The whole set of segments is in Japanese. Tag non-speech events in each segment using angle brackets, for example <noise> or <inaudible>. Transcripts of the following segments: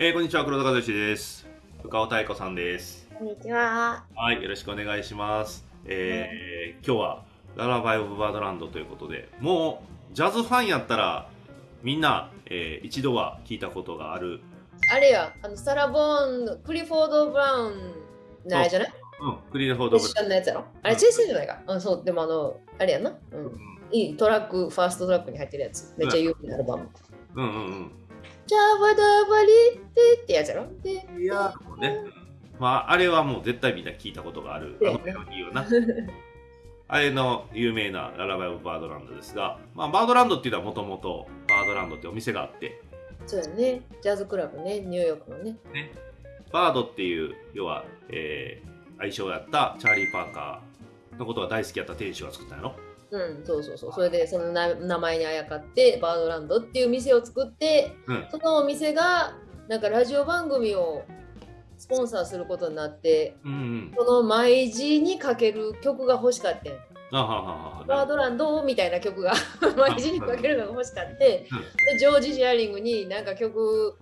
えー、こんにちは、黒田和義です。深尾太子さんです。こんにちは。はい、よろしくお願いします。えー今日は Lullaby of Birdland ということで、もうジャズファンやったらみんな、えー一度は聞いたことがある、あれや、あのサラ・ボーンのクリフォード・ブラウンのあれじゃない？うん、クリルフォード・ブ一緒のやつやろ？あれ、チェイスじゃないか？うん、そう、でもあの、あれやな。うん。いいトラック、ファーストトラックに入ってるやつ。めっちゃ有名なアルバム。うんうんジャバダバリってってやつやろ？いやー、もうね、まあ、あれはもう絶対みんな聞いたことがある、あのメロディーをな。<laughs> あれの有名なララバイ・オブ・バードランドですが、まあ、バードランドっていうのはもともとバードランドってお店があって、そうやね。ジャズクラブね、ニューヨークのね。バードっていう、要は、えー愛称やったチャーリー・パーカーのことが大好きやった店主が作ったんやろ。うん、そうそうそう。それで、そのな名前にあやかって、バードランドっていう店を作って、うん。そのお店が、なんかラジオ番組をスポンサーすることになって、うんうん。その毎時にかける曲が欲しかったん。あはははは。バードランドみたいな曲が <laughs> 毎時にかけるのが欲しかって、でジョージ・シェアリングになんか曲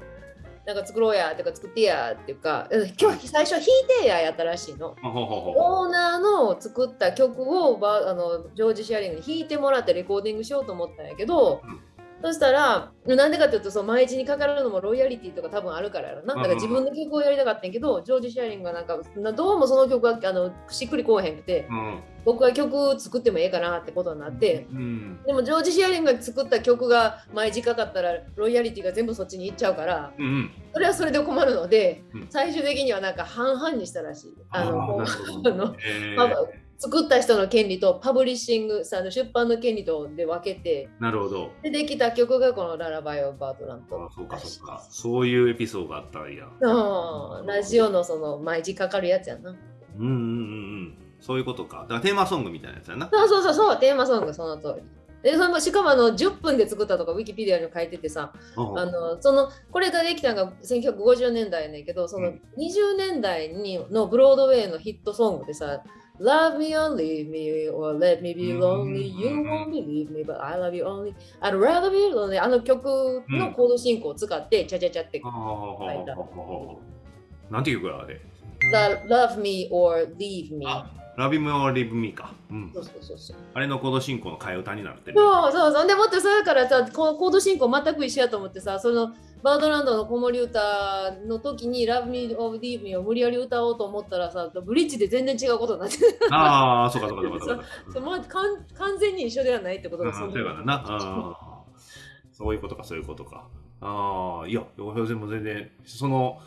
なんか作ろうやとか作ってやっていうかうん今日最初弾いてややったらしいの。オーナーの作った曲をバあのジョージ・シェアリングに弾いてもらってレコーディングしようと思ったんやけど、うんそしたらなんでかっていうとそう毎日にかかるのもロイヤリティとか多分あるからやろな。だから自分の曲をやりたかったんやけど、ジョージ・シェアリングがなんかなどうもその曲があのしっくりこうへんくて、うん。僕は曲作ってもええかなってことになって、うんでもジョージ・シェアリングが作った曲が毎時かかったらロイヤリティが全部そっちに行っちゃうからうんうん。それはそれで困るので、うん。最終的にはなんか半々にしたらしい。あのあ <laughs> あの作った人の権利とパブリッシングさあの出版の権利とで分けてなるほど。でできた曲がこの「 Lullaby of Birdland あそうかそうか。そういうエピソードがあったんや。うんラジオのその毎時かかるやつやな。うんうんうんうん。そういうことか。だからテーマソングみたいなやつやな。そうそうそうそうテーマソングその通り。でそれもしかもあの10分で作ったとかウィキペディアに書いててさうんあのそのこれができたのが1950年代やねんけどそのうん20年代にのブロードウェイのヒットソングでさ Love me or leave me or let me be lonely You won't believe me but I love you only. I'd rather be lonely. あの曲のコード進行を使ってチャチャチャって。書いたなんていう曲やあれ？Lo- Love me or leave me. あラビムオリブミか。うん。そう。そうそうそう。あれのコード進行の替え歌になってる。そうそうそう。でもってそれからさこコード進行全く一緒やと思ってさそのバードランドの子守歌の時に Love Me or Leave Me を無理やり歌おうと思ったらさブリッジで全然違うことになってああ、そうかそうかそうかそうか。<laughs> そうもう完完全に一緒ではないってことうんがそうやからな。あーそういうことか、そういうことか。ああ、いや、でも全然、その、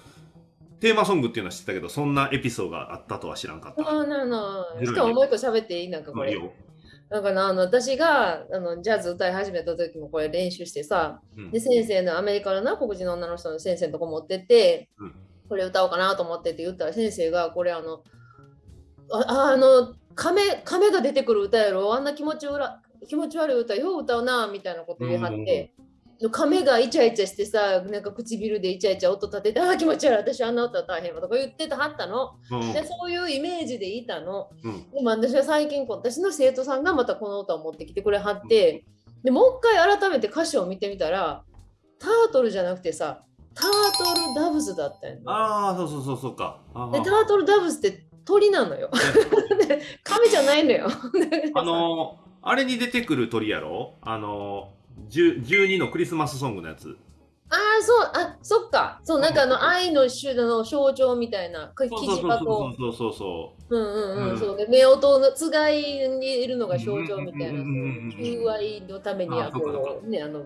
テーマソングっていうのは知ってたけど、そんなエピソードがあったとは知らんかった。あななずるいねしかももう一個喋っていい？なんかこれまあいいよ。なんかなあの私があのジャズ歌い始めた時もこれ練習してさうん。で先生のアメリカのな黒人の女の人の先生のとこ持ってって、うん。これ歌おうかなと思ってって言ったら先生がこれあのああの亀亀が出てくる歌やろ。あんな気持ち悪気持ち悪い歌よう歌うなみたいなこと言い張って、亀がイチャイチャしてさなんか唇でイチャイチャ音立ててああ気持ち悪い私あんな歌大変わとか言ってたはったの、うん。でそういうイメージでいたの。うん。でも私は最近こう私の生徒さんがまたこの歌を持ってきてくれはって、でもう一回改めて歌詞を見てみたらタートルじゃなくてさタートルダブズだったよ、ね、ああ、そうそうそうそうか。でタートルダブズって鳥なのよ。<laughs> で亀じゃないのよ。あのー、あれに出てくる鳥やろ？あのー、10 12のクリスマスソングのやつ。ああそうあそっか。そうなんかあの愛の種の象徴みたいなキそうそうそうそうそう。うんうんうん、うん。そうで夫婦のつがいにいるのが象徴みたいな、うんうんうんうんそう求愛のためにああそうかそうこうねあの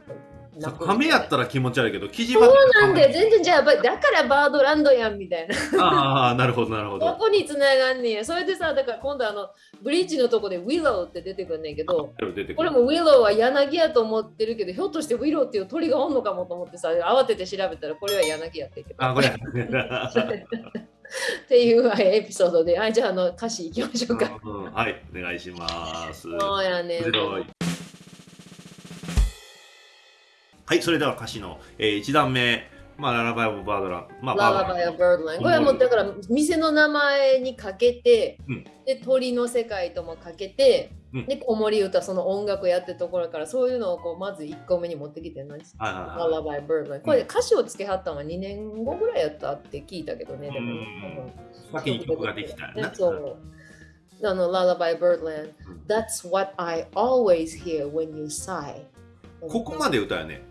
そう。亀やったら気持ち悪いけど、キジバそうなんで全然じゃあばだからバードランドやんみたいなああ、なるほど、なるほどど。こにつながんねやそれでさだから今度あのブリッジのとこでウィローって出てくんねんけど出てくるこれもウィローは柳やと思ってるけどひょっとしてウィローっていう鳥がおんのかもと思ってさ慌てて調べたらこれは柳やってあ、これ。っていうはいエピソードではいじゃああの歌詞いきましょうかうんはい、お願いします。そうやねはい、それでは歌詞の、えー、1段目、まあ、ララバイ・オブ・バードラン。まあ、ララバイ・バードラン。これはもうだから店の名前にかけて、うん。で鳥の世界ともかけてうん。で子守歌その音楽やってるところからそういうのをこうまず1個目に持ってきて何はいはいはい。Lullaby Birdland これ歌詞をつけはったのは2年後ぐらいやったって聞いたけどねでも先に曲ができたよな。そう。あの Lullaby Birdland うん。That's what I always hear when you sigh ここまで歌うね。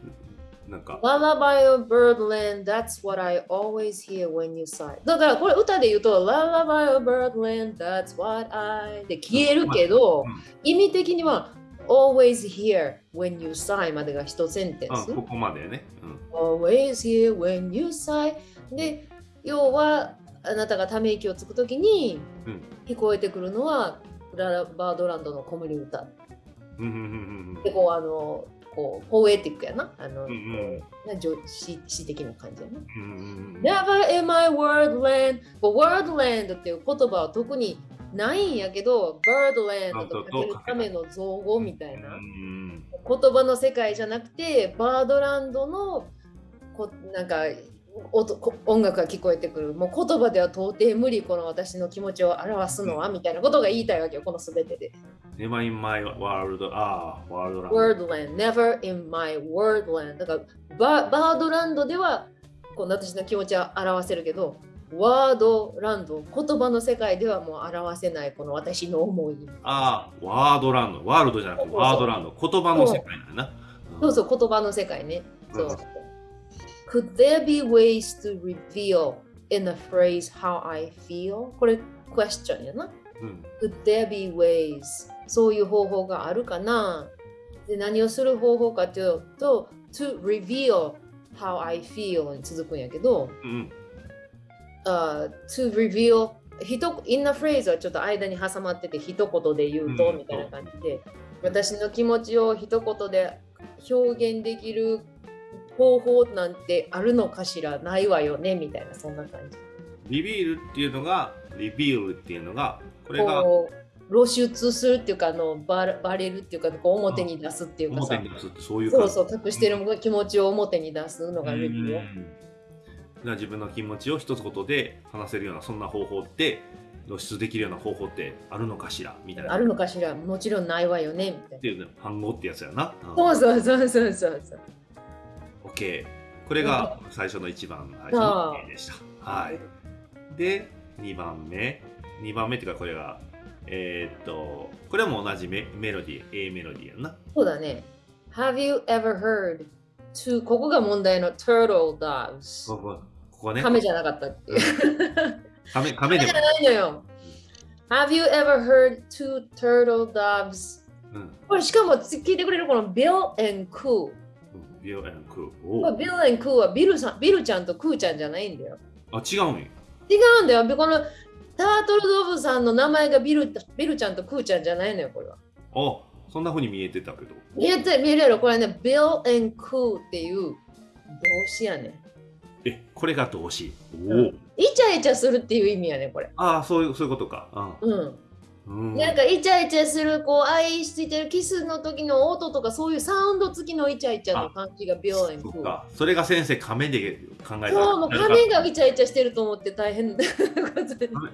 なんか。Lullaby of Birdland, that's what I always hear when you sigh. だからこれ歌で言うと Lullaby of Birdland, that's what I で消えるけど、うん意味的には always hear when you sigh までが一センテンス。うん、ここまでね。うん always hear when you sigh で、要はあなたがため息をつくときにうん聞こえてくるのはララバードランドの子守歌。で、こうあの、こうポエティックやな。あの、うんうん女子詩的な感じやな。うんうん、Never in my wordland. But wordland っていう言葉は特にないんやけど、birdland とかけるための造語みたいなうん言葉の世界じゃなくて、バードランドのこなんか音こ音楽が聞こえてくる。もう言葉では到底無理、この私の気持ちを表すのはみたいなことが言いたいわけよ、このすべてで。Never in my world. ああ、ワールドランド。wordland, never in my wordland. だからババードランドではこの私の気持ちは表せるけど、ワードランド、言葉の世界ではもう表せないこの私の思い。ああ、ワードランド。ワールドじゃなくてワードランド。言葉の世界だな。そうそう、言葉の世界ね。そううん。Could there be ways to reveal in a phrase how I feel? これ、question やな。うん。Could there be ways? そういう方法があるかなで何をする方法かというと、to reveal how I feel に続くんやけど、うん。uh, to reveal ひと in a phrase はちょっと間に挟まってて一言で言うと、うんみたいな感じで私の気持ちを一言で表現できる方法なんてあるのかしら？ないわよね？みたいなそんな感じ。リビールっていうのが、リビールっていうのが、これが露出するっていうかあのバレバレるっていうかこう表に出すっていうかさ。表に出すってそういうそう感じ。そう隠してる気持ちを表に出すのがレビューよ。う自分の気持ちを一つ言で話せるようなそんな方法って露出できるような方法ってあるのかしら？みたいな。あるのかしら？もちろんないわよね？みたいっていうね反語ってやつやな。そうそうそうそうそうそう OK。これが最初の一番最初の例でした。はい。で、2番目。2番目っていうかこれが、えーっと、これも同じメメロディー、A メロディーやんな。そうだね。Have you ever heard to ここが問題の turtle doves？ここここね。亀じゃなかったっていう。亀 <laughs> 亀でも亀じゃ。ないのよ。Have you ever heard two turtle doves? うん。これしかも聞いてくれるこの Bill and Coo。ビオエンクこおれ Bill and Coo はビルさんビルちゃんとクーちゃんじゃないんだよ。あ、違うんや。違うんだよ。このタートルドブさんの名前がビルビルちゃんとクーちゃんじゃないのよ、これは。あ、そんな風に見えてたけど。見えて見えるやろ、これね、Bill and Coo っていう動詞やね。え、これが動詞。おお。うんイチャイチャするっていう意味やね、これ。ああ、そういう、そういうことか。うん。うん。なんかイチャイチャする、こう、愛してるキスの時の音とか、そういうサウンド付きのイチャイチャの感じが Bill and そ。か。それが先生、亀で考えたそう、もう亀がイチャイチャしてると思って大変。亀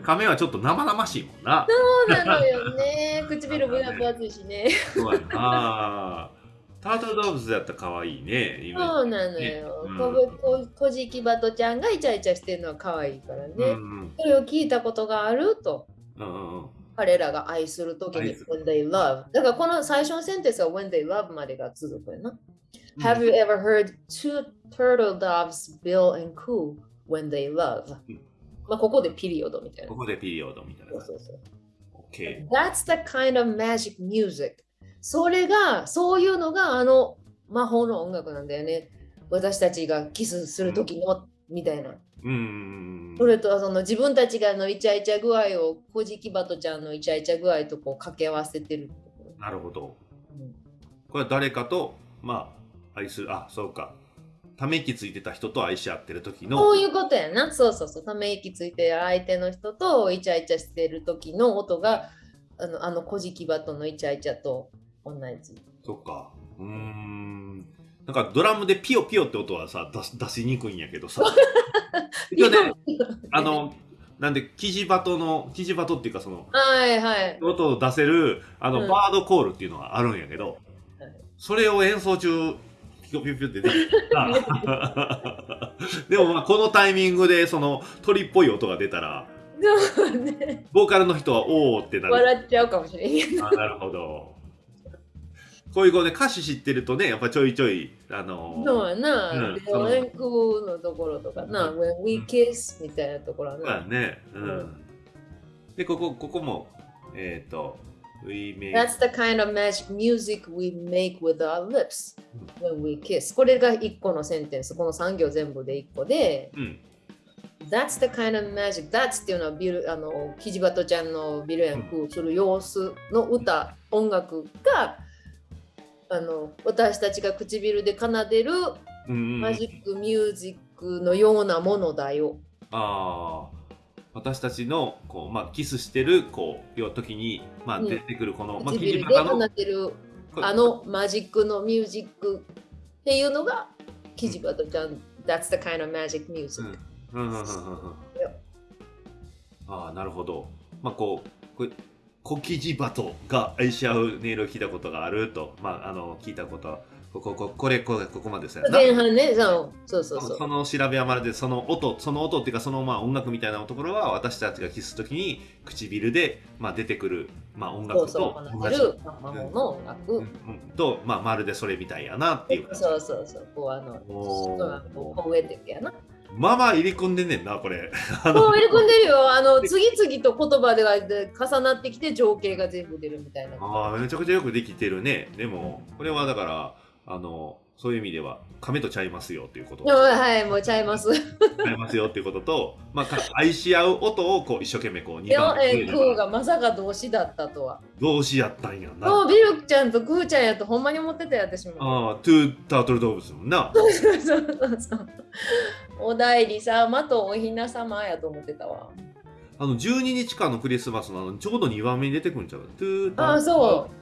亀はちょっと生々しいもんな。そうなのよね。<laughs> 唇分厚いしね。そうやな。あータートルドーブズだったら可愛いね。そうなのよ。うんこぶここじきばとちゃんがイチャイチャしてるのは可愛いからね。うんうんそれを聞いたことがあると。うんうんうん。彼らが愛するときに when they love。だからこの最初のセンテンスは when they love までが続くよな。Have you ever heard two turtle doves bill and coo when they love? うんまあここでピリオドみたいなこ。こでピリオドみたいな。そうそうそう OK。That's the kind of magic music. それが、そういうのがあの魔法の音楽なんだよね。私たちがキスするときの、みたいな。うんそれとその自分たちがのイチャイチャ具合を、コジキバトちゃんのイチャイチャ具合とこう掛け合わせてる。なるほど。うんこれは誰かと、まあ、愛する、あ、そうか。ため息ついてた人と愛し合ってる時の、そういうことやな。そうそうそう。ため息ついてる相手の人とイチャイチャしてる時の音が、あの、あのコジキバトのイチャイチャと同じ。そっか。うーん。なんかドラムでピヨピヨって音はさ、出し出しにくいんやけどさ。<laughs> 一応ね、あの、なんでキジバトのキジバトっていうかそのはいはい。音を出せるあの、うんバードコールっていうのがあるんやけど、はいそれを演奏中ピコピュピュって出てた <laughs> でもまあこのタイミングでその鳥っぽい音が出たらそうね。ボーカルの人はおおってなる笑っちゃうかもしれんけど。あなるほどこういうこうね歌詞知ってるとねやっぱちょいちょいあのそうやな。うんで、オレンクのところとかな、うん When we kiss みたいなところは。ねうん、うんでここここもえっ、と We make That's the kind of magic music we make with our lips when we kiss. これが1個のセンテンス。この3行全部で1個で、うん、That's the kind of magic. That's っていうのはビルあのキジバトちゃんのビルヤンクする様子の歌、音楽があの私たちが唇で奏でるうんうんマジックミュージックのようなものだよ。ああ私たちのこう、まあ、キスしてるこういう時に、まあ、うん。出てくるこの、まあ、キ唇で奏でるあのマジックのミュージックっていうのがキジバトちゃん。That's the kind of magic music. うん。うんうんうんうんああなるほど。まあこうこれ小キジバトが愛し合う音色を聞いたことがあると。まああの聞いたこと。はここここれこれここまでで前半ね、そうそうそうそう。その調べはまるでその音その音っていうかそのまあ音楽みたいなところは私たちがキスきに唇でまあ出てくるまあ音楽そうそう、と同じ。奏でる魔法の音楽。うんうんとまあまるでそれみたいやなっていうそうそうそう、こうあの、おー。そうこうポエティックやな。まあまあ入り込んでんねんなこれ <laughs> あもうの入れ込んでるよ。<laughs> あの、次々と言葉でがで重なってきて情景が全部出るみたいな。あーめちゃくちゃよくできてるねでもこれはだからあのそういう意味では亀とちゃいますよっていうことはい、もうちゃいます。ちゃいますよっていうことと、まあ、か愛し合う音をこう一生懸命こう2でも番、えー、クーがまさか動詞だったとは。動詞やったんやなもうビルクちゃんとクーちゃんやとほんまに思ってたよ、私も。ああトゥータートル動物もんなそうそうそうそう。お代理様とおひな様やと思ってたわ。あの12日間のクリスマスのあのちょうど2番目に出てくるんちゃう？ああ、そう。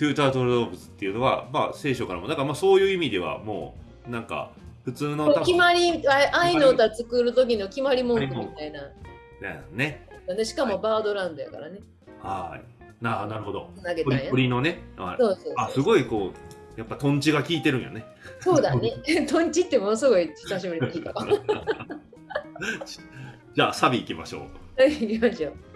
トゥータートル動物っていうのは、まあ、聖書からも。だからまあそういう意味ではもうなんか普通の決まり、あ愛の歌作る時の決まり文句みたいな。だよね。でしかもバードランドやからね。はい。なあなるほど。投げた。鳥のね。あそうそう。あすごいこうやっぱトンチが効いてるんやね。そうだね。<laughs> トンチってものすごい久しぶりに聞いたわ。<laughs> じゃあサビ行きましょう。はい、行きましょう。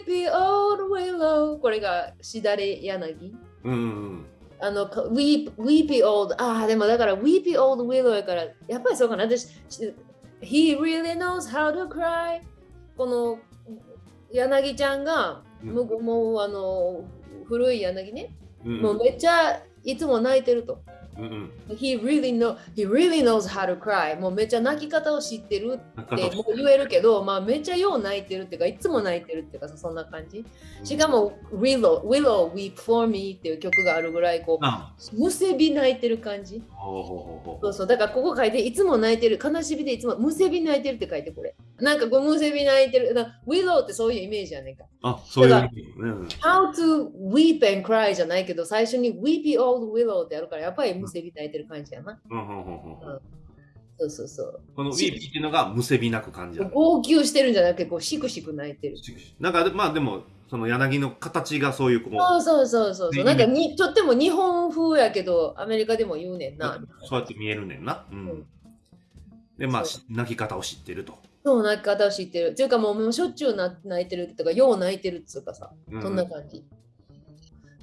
A weepy old willow これがしだれ柳。うんうんあの、か weep, weepy old ああ、でもだから weepy old willow やからやっぱりそうかな。私し He really knows how to cry. この柳ちゃんがうん。もうもうあの古い柳ね。うんうん。もうめっちゃいつも泣いてると He really, know, he really knows how to cry. もうめっちゃ泣き方を知ってるってもう言えるけど、まあ、めっちゃよう泣いてるっていうかいつも泣いてるっていうかさそんな感じ。しかも Willow, Willow Weep for Me っていう曲があるぐらいこあうむせび泣いてる感じ。そうそう。だからここ書いていつも泣いてる悲しみでいつもむせび泣いてるって書いてこれ。なんかこうむせび泣いてる。Willow ってそういうイメージやねんか。あそういう意味うん。How to weep and cry じゃないけど最初に Weepy Old Willow ってあるからやっぱりむせび泣いてる感じやなうんうんうんうんそうそうそうこのウィーピーっていうのがむせび泣く感じだ号泣してるんじゃなくてこうシクシク泣いてるなんかまあでもその柳の形がそういうこうそうそうそうそう。なんかにとっても日本風やけど、アメリカでも言うねんな。そうやって見えるねんな。うんうんでまあ泣き方を知ってると。そう、泣き方を知ってる。っていうかもうもうしょっちゅうな泣いてるとか、よう泣いてるっつうかさ、そんな感じ。うん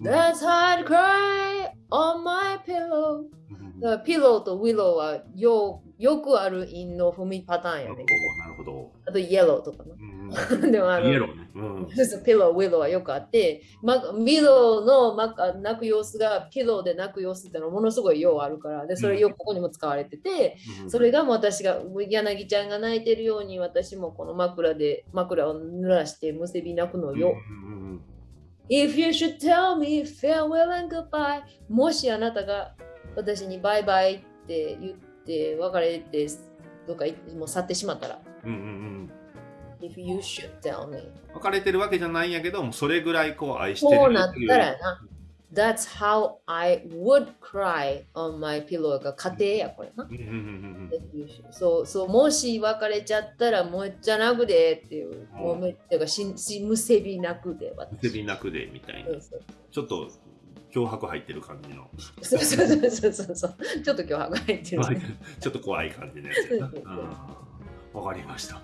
That's hard cry on my pillow. うんだからピローとウィローはよよくある韻の踏みパターンやね。なるほど。あとイエローとかな。うん <laughs> でもあのイエローね。うんピロー、ウィローはよくあって、ま、ミローの、ま、泣く様子がピローで泣く様子ってのはものすごいようあるから、でそれよくここにも使われてて、うんそれがもう私が柳ちゃんが泣いてるように私もこの枕で枕を濡らしてむせび泣くのよ。うんうんうん If you should tell me farewell and goodbye もしあなたが私にバイバイって言って別れてどっか行ってもう去ってしまったらうんうんうん。If you should tell me 別れてるわけじゃないんやけどもそれぐらいこう愛してるこうなったらやな。That's how I would cry on my pillow が家庭やこれな。そうそう、もし別れちゃったらもうじゃなくでっていう、うん。もうめっかししむせびなくでうん。私手びなくでみたいな。ちょっと脅迫入ってる感じの。そうそうそうそうそう。ちょっと今日は入ってる。<laughs> ちょっと怖い感じのやつわかりました。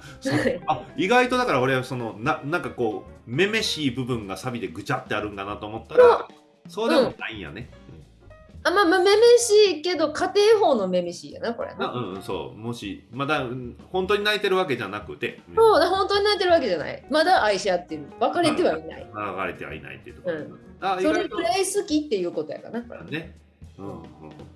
あ意外とだから俺はそのななんかこうめめしい部分がサビでぐちゃってあるんだなと思ったらそうでもないんやね、あまあまあ、めめしいけど、家庭法のめめしいやな、これうんな。うんうんそうもしまだうん本当に泣いてるわけじゃなくて、うんそうだ、本当に泣いてるわけじゃない。まだ愛し合ってる。別れてはいない。流れてはいないっていうところ、うんあ意外とそれくらい好きっていうことやからな。ね、うんうん、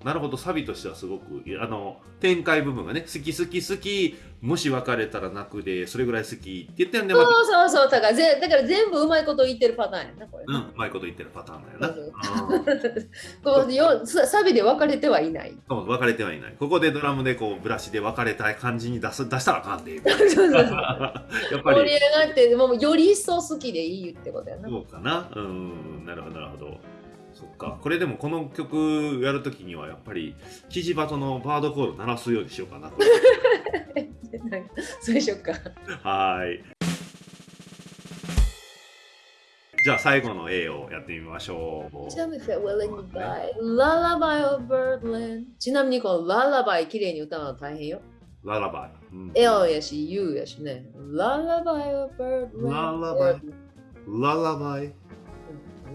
なるほどサビとしてはすごくあの展開部分がね好き好き好きもし別れたら泣くでそれぐらい好きって言ってんでまたそうそうそう、だからぜだから全部うまいこと言ってるパターンやな、これ。な。うんうまいこと言ってるパターンだよな、そううん。こうよさサビで別れてはいない。そう別れてはいない。ここでドラムでこうブラシで別れたい感じに出す出したらあかんで。<laughs> そうそうそう。<laughs> やっぱり。盛り上がって、もうより一層好きでいいってことやな。そうかな。うん。なるほどなるほどそっかこれでもこの曲やるときにはやっぱりキジバトのバードコード鳴らすようにしようかなこれなんかそうでしょうか。はーい。じゃあ最後の A をやってみましょう。Tell me if you're willing to buy Lullaby of Birdland ちなみにこの Lullaby 綺麗に歌うの大変よ。ララバイ。うん L やし U やしね。Lullaby of Birdland Lullaby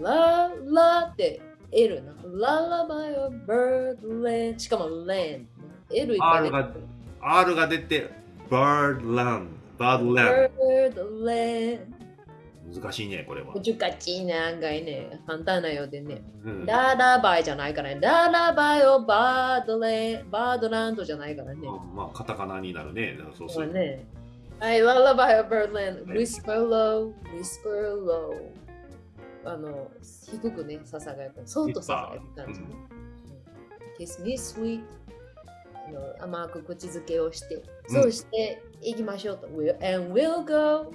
ララバイ。ララって L な。Lullaby of Birdland しかも land。L いっぱい R 出てが R が出て、Birdland。Birdland。Birdland 難しいね、これは。難しいね、案外ね。簡単なようでね。うんララバイじゃないからね。ララバイをバードレン、バードランドじゃないからね。まあ、カタカナになるね。そうする。ね。はい、ララバイをバードランド。whisper low, whisper low。あの、低くね、ささがやく。そっとささやく感じね。kiss me sweet。あの甘く口づけをして、うんそうして行きましょうと。We'll, and we'll go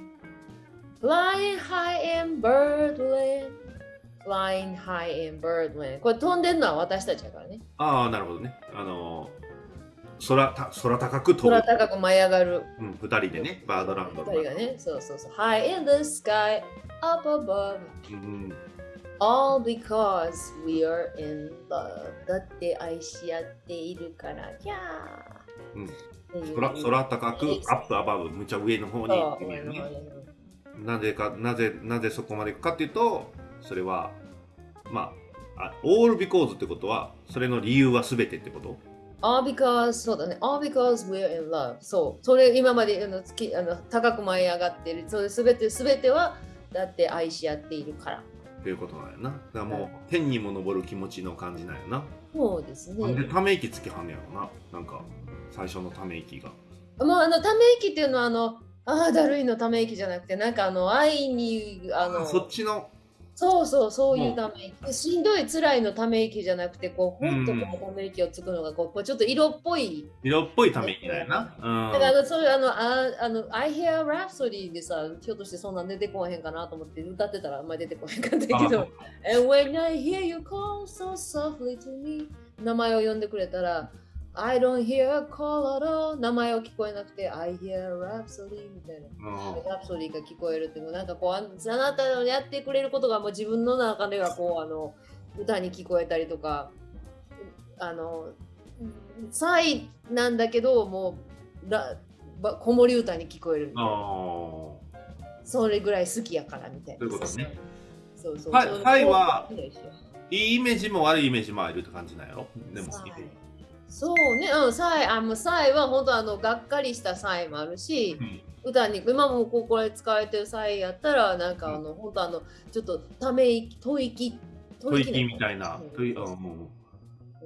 flying high in birdland. Flying high in birdland. これ飛んでるのは私たちだからね。ああ、なるほどね。あのー、空た空高く飛ぶ空。高く舞い上がる。うん、二人でね、バードランドの二人がね、そうそうそう。High in the sky, up above. うん、All because we are in love. だって愛し合っているから。空空高く、アップアバブ、むちゃ上の方に行ってみるね。なぜか、なぜ、なぜそこまで行くかっていうと、それは、まあ、あ all because ってことは、それの理由は全てってこと？All because そうだね。All because we're in love. そう。それ今まであのつきあの高く舞い上がっている。それすべてすべてはだって愛し合っているから。っていうことなんやな。だからもう、天にも昇る気持ちの感じなんやな。そうですなんでね。ため息つきはんねやろな。なんか、最初のため息が。もうあのため息っていうのはあのああだるいのため息じゃなくてなんかあの愛にあのそっちの、そうそうそういうため息。しんどい辛いのため息じゃなくてこうほん。とうんこうため息をつくのがこうちょっと色っぽい。色っぽいため息だよな。うん。だからそういうあのああの I Hear Rhapsody でさひょっとしてそんなん出てこへんかなと思って歌ってたらあんまり出てこへんかったけど。あ And when I hear you call so softly to me 名前を呼んでくれたら I don't hear a call at all 名前を聞こえなくて I hear Rhapsody みたいな。うん。ラプソディが聞こえるっていうの。なんかこうああなたのやってくれることがもう自分の中ではこうあの歌に聞こえたりとかあのサイなんだけどもうラば子守歌に聞こえる。みたいなあそれぐらい好きやからみたいな。そういうことね。そうそうはいはそうーいいイメージも悪いイメージもあるって感じなんやろ？でも好きで。そうね、うん、サイ、あ、もうサイは本当あの、がっかりしたサイもあるし、うん。歌に、今もここれ使われてるサイやったら、なんかあの、本当あの、ちょっとため息、吐息、吐息みたいな。うん。吐息あもう。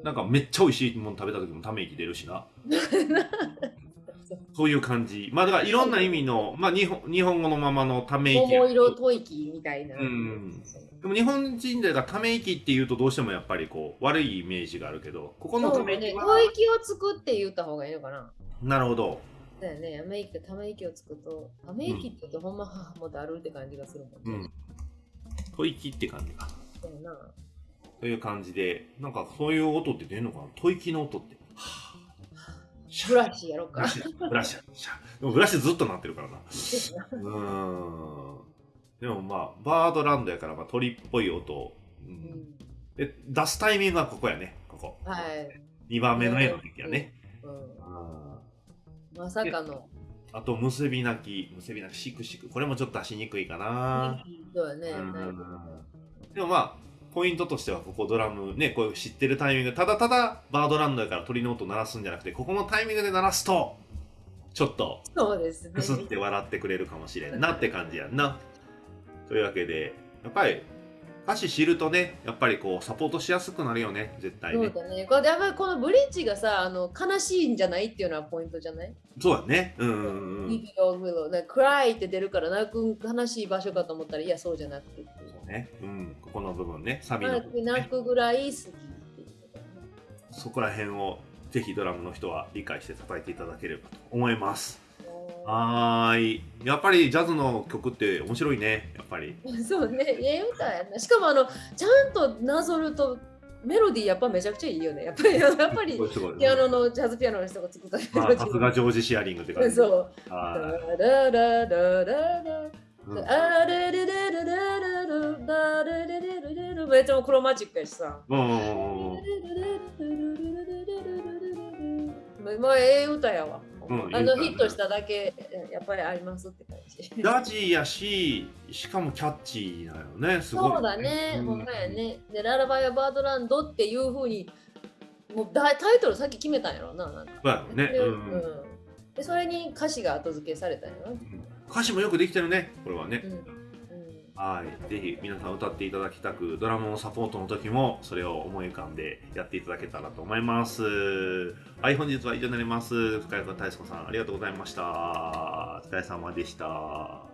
なんかめっちゃ美味しいもの食べた時もため息出るしな。<laughs> そういう感じ。まあだからいろんな意味の、まあ日本日本語のままのため息や。桃色吐息みたいな。うんでも日本人でがため息っていうとどうしてもやっぱりこう悪いイメージがあるけど、ここのため息は、吐息をつくって言った方がいいのかな。なるほど。だよね、ため息ため息をつくと、ため息って言うとほんま、はあもうだるって感じがするもんね。うん。吐息って感じか。そうやな。という感じで、なんかそういう音って出るのかな？吐息の音って。はぁブラシやろうかブラ。シ、ブラシ、シャでもブラシずっと鳴ってるからな。うーん。でもまあ、バードランドやから、まあ、鳥っぽい音を、う、うんんで出すタイミングはここやね、ここ。はい。2番目の絵の時やね。うんうんまさかの。あと、結び泣き、結び泣き、シクシク。これもちょっと出しにくいかな。そうだね。うんでもまあ、ポイントとしては、ここドラムね、こういう知ってるタイミング、ただただバードランドやから鳥の音鳴らすんじゃなくて、ここのタイミングで鳴らすと、ちょっと、そうですね。く。すって笑ってくれるかもしれんなって感じやんな。というわけで、やっぱり、歌詞知るとね、やっぱりこう、サポートしやすくなるよね、絶対ね。そうだね。これやっぱりこのブリッジがさ、あの悲しいんじゃないっていうのはポイントじゃない？そうだね。うんうんうん。って出るから泣く悲しい場所かと思ったらいやそうじゃなくてそうね。うん。の部分ね、サビのね。泣くぐらい好きっていうこねそこら辺を、ぜひドラムの人は理解して叩いていただければと思います。はーい。やっぱりジャズの曲って面白いね。やっぱり。そうね、ええ歌やな。しかもあのちゃんとなぞるとメロディーやっぱめちゃくちゃいいよね。やっぱりやっぱり。ピアノのジャズピアノの人が作ったメまあ、ロディさすがジョージ・シアリングって感ー。じ。そう。あれれれれれれれだれれれれれれめっちゃクロマチックやしさ。うんうんうんうんまあ、ええ歌やわ。あのヒットしただけやっぱりありますって感じ。ダジやし、しかもキャッチーだよね。すごい。そうだね、うんまやね。で、ララバイはバードランドっていうふうに、もうタイトルさっき決めたんやろな。なんかそうやね。でうんうんでそれに歌詞が後付けされたんやろな。歌詞もよくできてるね。これはねはい。ぜひ皆さん歌っていただきたく、ドラムのサポートの時もそれを思い浮かんでやっていただけたらと思います。はい、本日は以上になります。深谷君、大輔さん、ありがとうございました。お疲れ様でした。